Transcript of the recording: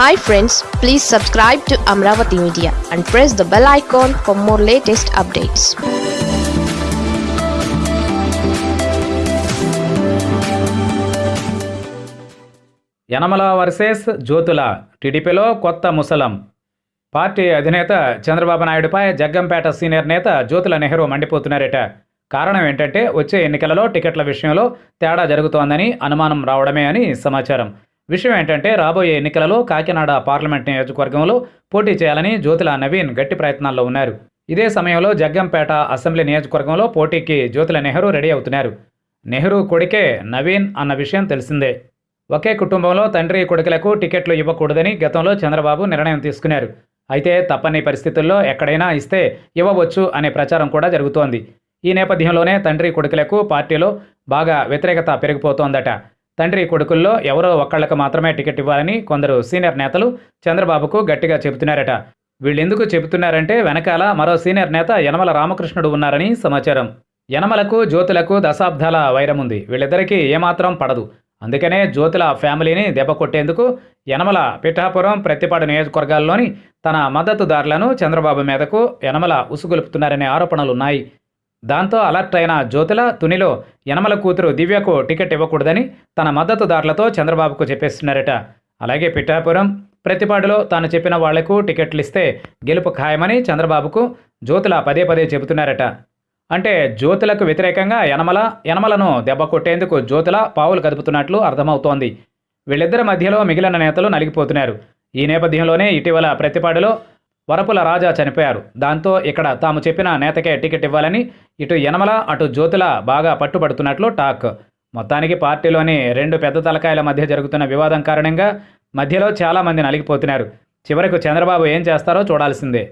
Hi friends please subscribe to Amaravati media and press the bell icon for more latest updates Yanamala versus Jyotula టీడీపీలో కొత్త ముసలం. Party అధినేత Chandrababu నాయుడుపై Jaggampeta senior నేత జ్యోతుల నెహ్రూ మండిపోతున్నారట. కారణం ఏంటంటే వచ్చే ఎన్నికలలో టికెట్ల విషయంలో తేడా జరుగుతోందని అనుమానం రావడమే అని సమాచారం. విషయం ఏంటంటే రాబోయే ఎన్నికలలో కాకినాడ పార్లమెంట్ నియోజకవర్గంలో పోటీ చేయాలని జ్యోతుల నవీన్ గట్టి ప్రయత్నాల్లో ఉన్నారు. ఇదే సమయంలో జగ్గంపేట అసెంబ్లీ నియోజకవర్గంలో పోటీకి జ్యోతిల నెహ్రూ రెడీ అవుతున్నారు. నెహ్రూ కొడుకే నవీన్ అన్న విషయం తెలిసిందే. ఒకే కుటుంబంలో తండ్రి కొడుకులకు టికెట్లు ఇవ్వకూడదని గతంలో చంద్రబాబు నిర్ణయం తీసుకున్నారు. అయితే తప్పని పరిస్థితుల్లో ఎక్కడైనా ఇస్తే ఇవ్వవచ్చు అనే ప్రచారం కూడా జరుగుతోంది. ఈ నేపథ్యంలోనే తండ్రి కొడుకులకు పార్టీలో బాగా వ్యతిరేకత పెరిగిపోతోందట. తండ్రి కొడుకుల్లో ఎవరో ఒక్కళ్ళకు మాత్రమే టికెట్ ఇవ్వాలని కొందరు సీనియర్ నేతలు చంద్రబాబుకు గట్టిగా చెబుతున్నారట. వీళ్ళెందుకు చెబుతున్నారంటే వెనకాల మరో సీనియర్ నేత యనమల రామకృష్ణుడు ఉన్నారని సమాచారం. యనమలకు జ్యోతులకు దశాబ్దాల వైరముంది వీళ్ళిద్దరికీ ఏమాత్రం పడదు. అందుకనే జ్యోతుల ఫ్యామిలీని దెబ్బ కొట్టేందుకు యనమల పిఠాపురం ప్రతిపాడు నియోజకవర్గాల్లోని తన మద్దతుదారులను చంద్రబాబు మీదకు యనమల ఉసుగొలుపుతున్నారనే ఆరోపణలున్నాయి. దాంతో అలర్ట్ అయిన జ్యోతుల తునిలో యనమల కూతురు దివ్యకు టికెట్ ఇవ్వకూడదని తన మద్దతుదారులతో చంద్రబాబుకు చెప్పేస్తున్నారట. అలాగే పిఠాపురం ప్రతిపాడులో తాను చెప్పిన వాళ్ళకు టికెట్లు ఇస్తే గెలుపు ఖాయమని చంద్రబాబుకు జ్యోతుల పదే పదే చెబుతున్నారట. అంటే జ్యోతులకు వ్యతిరేకంగా యనమల యనమలను దెబ్బ కొట్టేందుకు జ్యోతుల పావులు కదుపుతున్నట్లు అర్థమవుతోంది. వీళ్ళిద్దరి మధ్యలో మిగిలిన నేతలు నలిగిపోతున్నారు. ఈ నేపథ్యంలోనే ఇటీవల ప్రతిపాడులో వరపుల రాజా చనిపోయారు. దాంతో ఇక్కడ తాము చెప్పిన నేతకే టికెట్ ఇవ్వాలని ఇటు యనమల అటు జ్యోతుల బాగా పట్టుబడుతున్నట్లు టాక్. మొత్తానికి పార్టీలోని రెండు పెద్ద తలకాయల మధ్య జరుగుతున్న వివాదం కారణంగా మధ్యలో చాలామంది నలిగిపోతున్నారు. చివరకు చంద్రబాబు ఏం చేస్తారో చూడాల్సిందే.